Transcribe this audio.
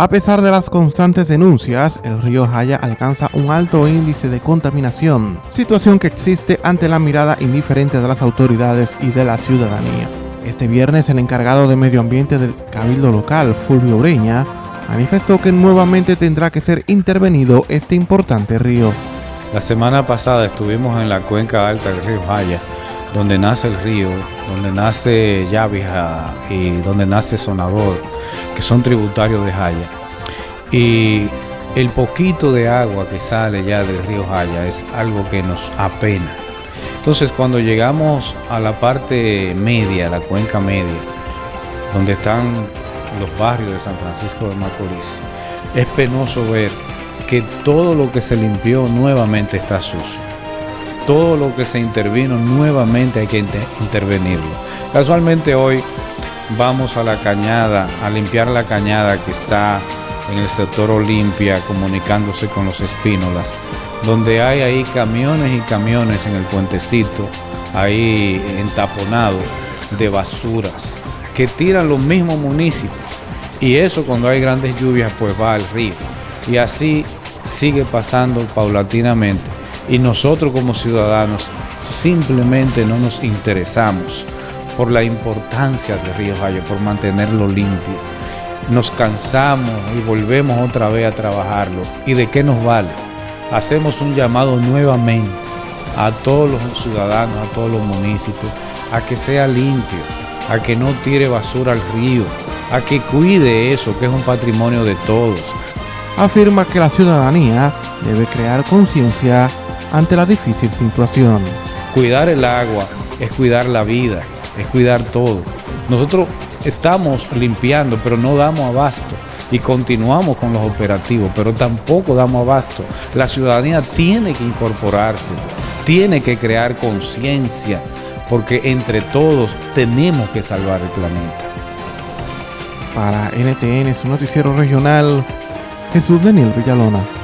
A pesar de las constantes denuncias, el río Jaya alcanza un alto índice de contaminación, situación que existe ante la mirada indiferente de las autoridades y de la ciudadanía. Este viernes el encargado de medio ambiente del cabildo local, Fulvio Ureña, manifestó que nuevamente tendrá que ser intervenido este importante río. La semana pasada estuvimos en la cuenca alta del río Jaya, donde nace el río, donde nace Yavija y donde nace Sonador, que son tributarios de Jaya. Y el poquito de agua que sale ya del río Jaya es algo que nos apena. Entonces cuando llegamos a la parte media, la cuenca media, donde están los barrios de San Francisco de Macorís, es penoso ver que todo lo que se limpió nuevamente está sucio. Todo lo que se intervino nuevamente hay que intervenirlo. Casualmente hoy vamos a la cañada, a limpiar la cañada que está en el sector Olimpia comunicándose con los espínolas, donde hay ahí camiones y camiones en el puentecito, ahí entaponado de basuras que tiran los mismos municipios. Y eso cuando hay grandes lluvias pues va al río. Y así sigue pasando paulatinamente. Y nosotros como ciudadanos simplemente no nos interesamos por la importancia de Río Valle, por mantenerlo limpio nos cansamos y volvemos otra vez a trabajarlo. ¿Y de qué nos vale? Hacemos un llamado nuevamente a todos los ciudadanos, a todos los municipios, a que sea limpio, a que no tire basura al río, a que cuide eso, que es un patrimonio de todos. Afirma que la ciudadanía debe crear conciencia ante la difícil situación. Cuidar el agua es cuidar la vida, es cuidar todo. Nosotros estamos limpiando, pero no damos abasto y continuamos con los operativos, pero tampoco damos abasto. La ciudadanía tiene que incorporarse, tiene que crear conciencia, porque entre todos tenemos que salvar el planeta. Para NTN, su noticiero regional, Jesús Daniel Villalona.